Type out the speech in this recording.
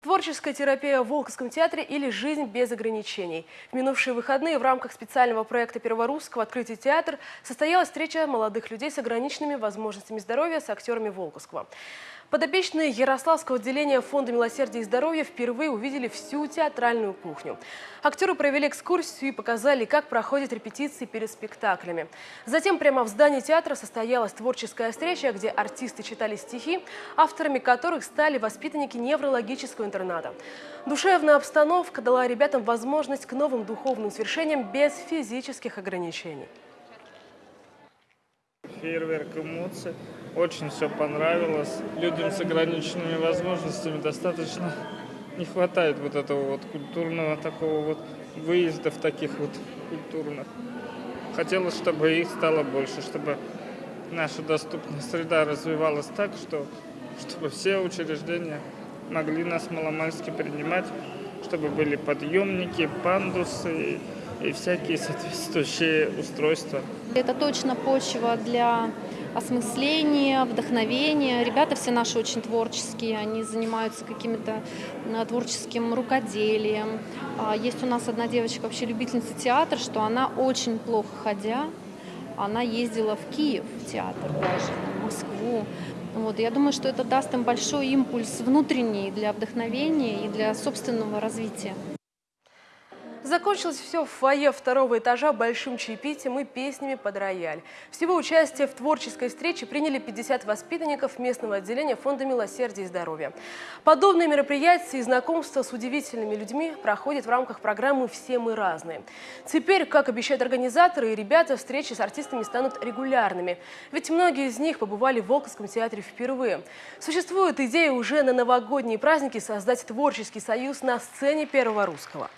Творческая терапия в Волковском театре или жизнь без ограничений. В минувшие выходные в рамках специального проекта Перворусского «Открытие театр» состоялась встреча молодых людей с ограниченными возможностями здоровья с актерами Волковского. Подопечные Ярославского отделения Фонда милосердия и здоровья впервые увидели всю театральную кухню. Актеры провели экскурсию и показали, как проходят репетиции перед спектаклями. Затем прямо в здании театра состоялась творческая встреча, где артисты читали стихи, авторами которых стали воспитанники неврологического интерната. Душевная обстановка дала ребятам возможность к новым духовным свершениям без физических ограничений фейерверк эмоций. Очень все понравилось. Людям с ограниченными возможностями достаточно не хватает вот этого вот культурного такого вот выездов таких вот культурных. Хотелось, чтобы их стало больше, чтобы наша доступная среда развивалась так, что, чтобы все учреждения могли нас маломальски принимать, чтобы были подъемники, пандусы и всякие соответствующие устройства. Это точно почва для осмысления, вдохновения. Ребята все наши очень творческие, они занимаются каким-то э, творческим рукоделием. А, есть у нас одна девочка, вообще любительница театра, что она очень плохо ходя, она ездила в Киев в театр даже, в Москву. Вот, я думаю, что это даст им большой импульс внутренний для вдохновения и для собственного развития. Закончилось все в фойе второго этажа большим чаепитием и песнями под рояль. Всего участие в творческой встрече приняли 50 воспитанников местного отделения Фонда милосердия и здоровья. Подобные мероприятия и знакомства с удивительными людьми проходят в рамках программы «Все мы разные». Теперь, как обещают организаторы и ребята, встречи с артистами станут регулярными. Ведь многие из них побывали в Волковском театре впервые. Существует идея уже на новогодние праздники создать творческий союз на сцене Первого Русского.